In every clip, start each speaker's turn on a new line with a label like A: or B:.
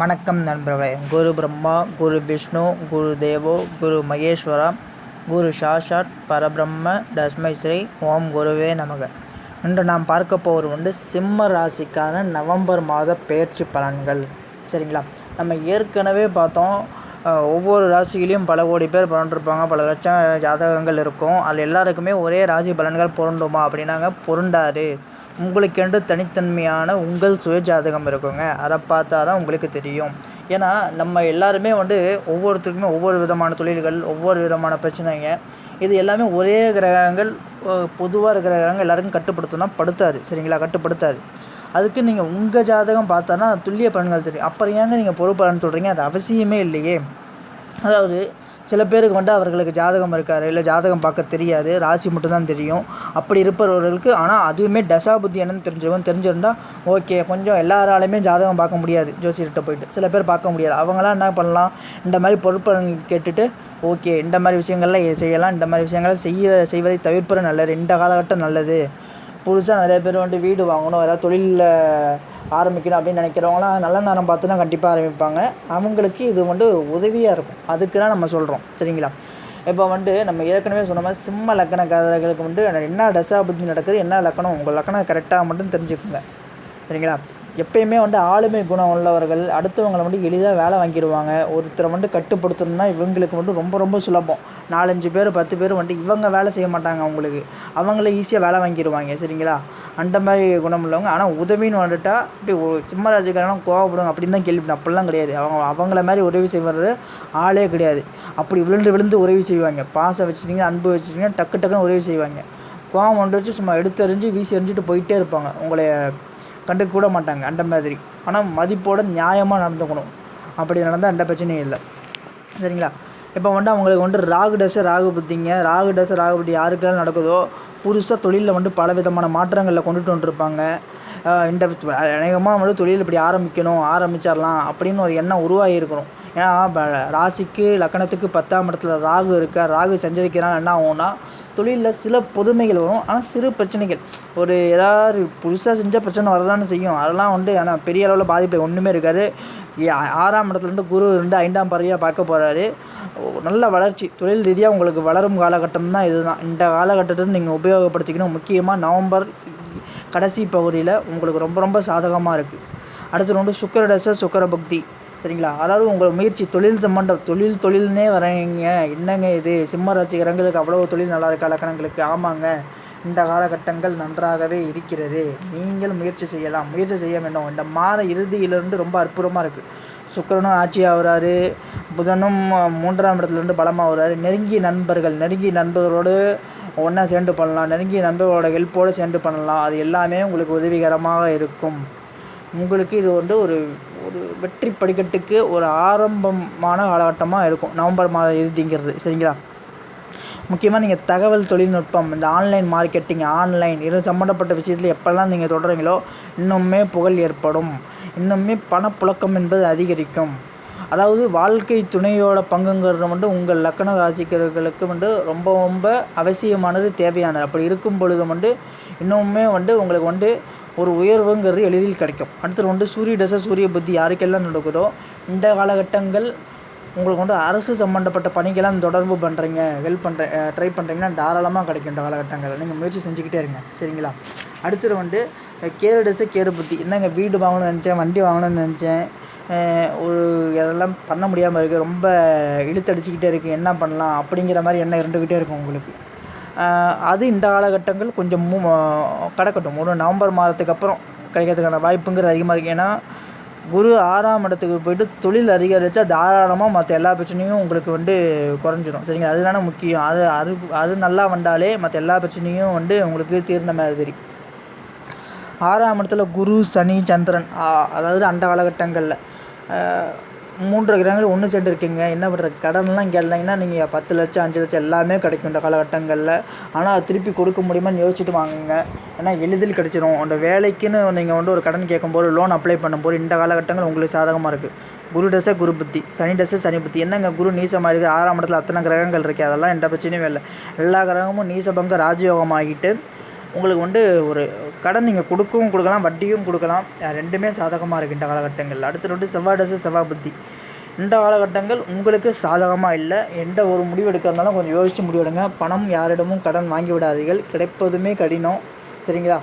A: வணக்கம் நண்பர்களே. குரு பிரம்மா குரு விஷ்ணு குரு தேவோ குரு மகேஸ்வரா குரு சாஷாட் பரபிரம்ம தஸ்மை ஸ்ரீ ஓம் குருவே நமக. இன்று நாம் பார்க்க போவது வந்து சிம்ம ராசிக்கான நவம்பர் மாத பயிற்சி பலன்கள். சரிங்களா? நம்ம ஏற்கனவே பார்த்தோம் ஒவ்வொரு ராசியிலையும் பல கோடி பேர் பிறந்திருப்பாங்க பல லட்சம் ஜாதகங்கள் இருக்கும். அதில் எல்லாருக்குமே ஒரே ராசி பலன்கள் பொருண்டுமா அப்படின்னாங்க பொருண்டாது உங்களுக்கென்று தனித்தன்மையான உங்கள் சுய ஜாதகம் இருக்குங்க. அதை பார்த்தா தான் உங்களுக்கு தெரியும். ஏன்னா நம்ம எல்லாருமே வந்து ஒவ்வொருத்தருக்குமே ஒவ்வொரு விதமான தொழில்கள் ஒவ்வொரு விதமான பிரச்சனைங்க. இது எல்லாமே ஒரே கிரகங்கள் பொதுவாக இருக்கிற கிரகங்கள் எல்லாருக்கும் கட்டுப்படுத்தணும்னா படுத்தாது சரிங்களா? கட்டுப்படுத்தாது அதுக்கு நீங்கள் உங்கள் ஜாதகம் பார்த்தானா துல்லிய பலன்கள் தெரியும். அப்புறம் ஏங்க நீங்கள் பொறுப்பலன்னு சொல்கிறீங்க அது அவசியமே இல்லையே. அதாவது சில பேருக்கு வந்து அவர்களுக்கு ஜாதகம் இருக்காரு இல்லை ஜாதகம் பார்க்க தெரியாது ராசி மட்டும்தான் தெரியும். அப்படி இருப்பவர்களுக்கு ஆனால் அதுவுமே தசாபுத்தி என்னன்னு தெரிஞ்சிருக்கும் தெரிஞ்சிருந்தால் ஓகே கொஞ்சம் எல்லாராலையுமே ஜாதகம் பார்க்க முடியாது ஜோசியர்கிட்ட போயிட்டு. சில பேர் பார்க்க முடியாது அவங்களாம் என்ன பண்ணலாம் இந்த மாதிரி பொருட்கள் கேட்டுட்டு ஓகே இந்த மாதிரி விஷயங்கள்லாம் இதை செய்யலாம் இந்த மாதிரி விஷயங்களை செய்ய செய்வதை தவிர்ப்பது நல்லது. இந்த காலகட்டம் நல்லது. புதுசாக நிறைய பேர் வந்து வீடு வாங்கணும் ஏதாவது தொழிலில் ஆரம்பிக்கணும் அப்படின்னு நினைக்கிறவங்களாம் நல்ல நேரம் பார்த்து தான் கண்டிப்பாக ஆரம்பிப்பாங்க. அவங்களுக்கு இது வந்து உதவியாக இருக்கும். அதுக்கு தான் நம்ம சொல்கிறோம் சரிங்களா? இப்போ வந்து நம்ம ஏற்கனவே சொன்ன மாதிரி சிம்ம லக்கணக்காரர்களுக்கு வந்து என்ன தசாபுத்தி நடக்குது என்ன லக்கணம்? உங்கள் லக்கணம் கரெக்டாக மட்டும் தெரிஞ்சுக்கோங்க. சரிங்களா? எப்பயுமே வந்து ஆளுமை குணம் உள்ளவர்கள் அடுத்தவங்களை வந்து எளிதாக வேலை வாங்கிடுவாங்க ஒருத்தரை வந்து கட்டுப்படுத்தணும்னா இவங்களுக்கு வந்து ரொம்ப ரொம்ப சுலபம். நாலஞ்சு பேர் பத்து பேர் வந்து இவங்க வேலை செய்ய மாட்டாங்க அவங்களுக்கு. அவங்கள ஈஸியாக வேலை வாங்கிடுவாங்க சரிங்களா? அந்த மாதிரி குணம் உள்ளவங்க ஆனால் உதவின்னு வந்துட்டா இப்படி ஒரு சிம்மராஜக்காரனும் கோவப்படுவாங்க அப்படின்னு தான் கேள்விப்பட்டேன். அப்படிலாம் கிடையாது. அவங்க அவங்கள மாதிரி உதவி செய்வது ஆளே கிடையாது. அப்படி விழுந்து விழுந்து உதவி செய்வாங்க. பாசம் வச்சுட்டிங்க அன்பு வச்சுட்டீங்கன்னா டக்கு டக்குன்னு உதவி செய்வாங்க. கோவம் கொண்டு வச்சு சும்மா எடுத்தறிஞ்சு வீசி எறிஞ்சிட்டு போயிட்டே இருப்பாங்க. உங்களை கண்டுக்க கூட மாட்டாங்க அந்த மாதிரி. ஆனால் மதிப்போட நியாயமாக நடந்துக்கணும். அப்படி நடந்தால் எந்த பிரச்சனையும் இல்லை. சரிங்களா? இப்போ வந்துட்டு அவங்களுக்கு வந்துட்டு ராகு டச ராகு புத்திங்க. ராகு டச ராகு புத்தி யாருக்கெல்லாம் நடக்குதோ புதுசாக தொழிலில் வந்து பல விதமான மாற்றங்களில் கொண்டுட்டு வந்துருப்பாங்க. இந்த அநேகமாக வந்து தொழில் இப்படி ஆரம்பிக்கணும் ஆரம்பிச்சிடலாம் அப்படின்னு ஒரு எண்ணம் உருவாகி இருக்கணும் ஏன்னா ராசிக்கு லக்கணத்துக்கு பத்தாம் இடத்துல ராகு இருக்கா ராகு சஞ்சரிக்கிறான் என்ன ஆகும்னா தொழிலில் சில புதுமைகள் வரும். ஆனால் சிறு பிரச்சனைகள். ஒரு ஏதாவது புதுசாக செஞ்சால் பிரச்சனை வரதானே செய்யும். அதெல்லாம் வந்து ஆனால் பெரிய அளவில் பாதிப்பு ஒன்றுமே இருக்காது. ஆறாம் இடத்துலேருந்து குரு இருந்து ஐந்தாம் பறவையாக பார்க்க போகிறாரு நல்ல வளர்ச்சி. தொழில் ரீதியாக உங்களுக்கு வளரும் காலகட்டம் தான் இதுதான். இந்த காலகட்டத்தை நீங்கள் உபயோகப்படுத்திக்கணும். முக்கியமாக நவம்பர் கடைசி பகுதியில் உங்களுக்கு ரொம்ப ரொம்ப சாதகமாக இருக்குது அடுத்து வந்து சுக்கரடச சுக்கர பக்தி சரிங்களா? அதாவது உங்கள் முயற்சி தொழில் சம்பந்தம் தொழில் தொழில்னே வரீங்க என்னங்க இது? சிம்ம ராசிகரங்களுக்கு அவ்வளோ தொழில் நல்லா இருக்க? லக்கணங்களுக்கு ஆமாங்க. இந்த காலகட்டங்கள் நன்றாகவே இருக்கிறது. நீங்கள் முயற்சி செய்யலாம். முயற்சி செய்ய வேண்டும். இந்த மாத இறுதியிலிருந்து ரொம்ப அற்புதமாக இருக்குது சுக்கிரனும் ஆட்சி ஆகுறாரு புதனும் மூன்றாம் இடத்துலேருந்து பலமாக வர்றாரு நெருங்கிய நண்பர்கள் நெருங்கிய நண்பர்களோடு ஒன்றா சேர்ந்து பண்ணலாம். நெருங்கிய நண்பர்களோட ஹெல்ப்போடு சேர்ந்து பண்ணலாம். அது எல்லாமே உங்களுக்கு உதவிகரமாக இருக்கும். உங்களுக்கு இது வந்து ஒரு ஒரு வெற்றி படிக்கட்டுக்கு ஒரு ஆரம்பமான காலகட்டமாக இருக்கும். நவம்பர் மாத இறுதிங்கிறது. சரிங்களா? முக்கியமாக நீங்கள் தகவல் தொழில்நுட்பம் இந்த ஆன்லைன் மார்க்கெட்டிங் ஆன்லைன் இது சம்மந்தப்பட்ட விஷயத்தில் எப்போல்லாம் நீங்கள் தொடர்றீங்களோ இன்னுமே புகழ் ஏற்படும். இன்னுமே பணப்புழக்கம் என்பது அதிகரிக்கும். அதாவது வாழ்க்கை துணையோட பங்குங்கிறது வந்து உங்கள் லக்கண ராசிக்கர்களுக்கு வந்து ரொம்ப ரொம்ப அவசியமானது தேவையானது. அப்படி இருக்கும் பொழுது வந்து இன்னுமே வந்து உங்களுக்கு வந்து ஒரு உயர்வுங்கிறது எளிதில் கிடைக்கும். அடுத்தது வந்து சூரிய தசை சூரிய புத்தி யாருக்கெல்லாம் நடக்குதோ இந்த காலகட்டங்கள் உங்களுக்கு வந்து அரசு சம்மந்தப்பட்ட பணிக்கெல்லாம் தொடர்பு பண்ணுறீங்க ஹெல்ப் பண்ணுற ட்ரை பண்ணுறீங்கன்னா தாராளமாக கிடைக்கும் இந்த காலகட்டங்களில். நீங்கள் முயற்சி செஞ்சுக்கிட்டே இருங்க. சரிங்களா? அடுத்தது வந்து கேரு டசை கேரு புத்தி என்னங்க வீடு வாங்கணும்னு நினச்சேன் வண்டி வாங்கணும்னு நினச்சேன். ஒரு இதெல்லாம் பண்ண முடியாமல் இருக்குது ரொம்ப இழுத்தடிச்சிக்கிட்டே இருக்குது என்ன பண்ணலாம்? அப்படிங்கிற மாதிரி எண்ணம் இருந்துக்கிட்டே இருக்கும் உங்களுக்கு. அது இந்த காலகட்டங்கள் கொஞ்சம் மூ கிடக்கட்டும். ஒரு நவம்பர் மாதத்துக்கு அப்புறம் கிடைக்கிறதுக்கான வாய்ப்புங்கிறது அதிகமாக இருக்குது ஏன்னா குரு ஆறாம் இடத்துக்கு போயிட்டு தொழில் அதிகரித்தா தாராளமாக மற்ற எல்லா பிரச்சனையும் உங்களுக்கு வந்து குறைஞ்சிடும் சரிங்களா? அதுதானே முக்கியம். அது அது அது நல்லா வந்தாலே மற்ற எல்லா பிரச்சனையும் வந்து உங்களுக்கு தீர்ந்த மாதிரி ஆறாம் இடத்துல குரு சனி சந்திரன் அதாவது அந்த காலகட்டங்களில். மூன்று கிரகங்கள் ஒன்று சேர்ந்து இருக்கீங்க என்ன பண்ணுறது கடன்லாம் கேட்டீங்கன்னா நீங்கள் பத்து லட்சம் அஞ்சு லட்சம் எல்லாமே கிடைக்கும் இந்த காலகட்டங்களில். ஆனால் அது திருப்பி கொடுக்க முடியுமான்னு யோசிச்சுட்டு வாங்குங்க. ஏன்னா எளிதில் கிடைச்சிடும் அந்த வேலைக்குன்னு நீங்கள் வந்து ஒரு கடன் கேட்கும்போது லோன் அப்ளை பண்ணும்போது இந்த காலகட்டங்கள் உங்களுக்கு சாதகமாக இருக்குது குரு டசை குரு புத்தி. சனி டசை சனி புத்தி. என்னங்க குரு நீசமாக இருக்குது ஆறாம் இடத்துல அத்தனை கிரகங்கள் இருக்குது அதெல்லாம் எந்த பிரச்சனையும் இல்லை. எல்லா கிரகமும் நீசபங்க ராஜயோகமாகிட்டு உங்களுக்கு வந்து ஒரு கடன் நீங்கள் கொடுக்கவும் கொடுக்கலாம் வட்டியும் கொடுக்கலாம். ரெண்டுமே சாதகமாக இருக்குது இந்த காலகட்டங்கள். அடுத்த வந்து செவ்வாய் டசு செவ்வாய் புத்தி. இந்த காலகட்டங்கள் உங்களுக்கு சாதகமாக இல்லை. எந்த ஒரு முடிவு எடுக்கிறதுனாலும் கொஞ்சம் யோசித்து முடிவெடுங்க. பணம் யாரிடமும் கடன் வாங்கி விடாதீர்கள். கிடைப்பதுமே கடினம். சரிங்களா?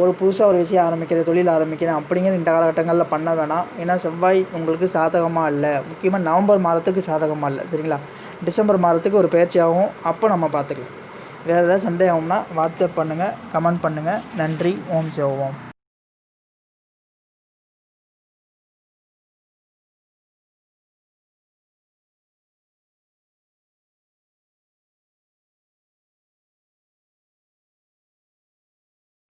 A: ஒரு புதுசாக ஒரு விஷயம் ஆரம்பிக்கிறேன் தொழில் ஆரம்பிக்கிறேன் அப்படிங்கிற இந்த காலகட்டங்களில் பண்ண வேணாம். ஏன்னா செவ்வாய் உங்களுக்கு சாதகமாக இல்லை. முக்கியமாக நவம்பர் மாதத்துக்கு சாதகமாக இல்லை. சரிங்களா? டிசம்பர் மாதத்துக்கு ஒரு பயிற்சியாகவும் அப்போ நம்ம பார்த்துக்கலாம். வேறு ஏதாவது சந்தேகம்னா வாட்ஸ்அப் பண்ணுங்கள் கமெண்ட் பண்ணுங்கள் நன்றி ஓம் சிவோம்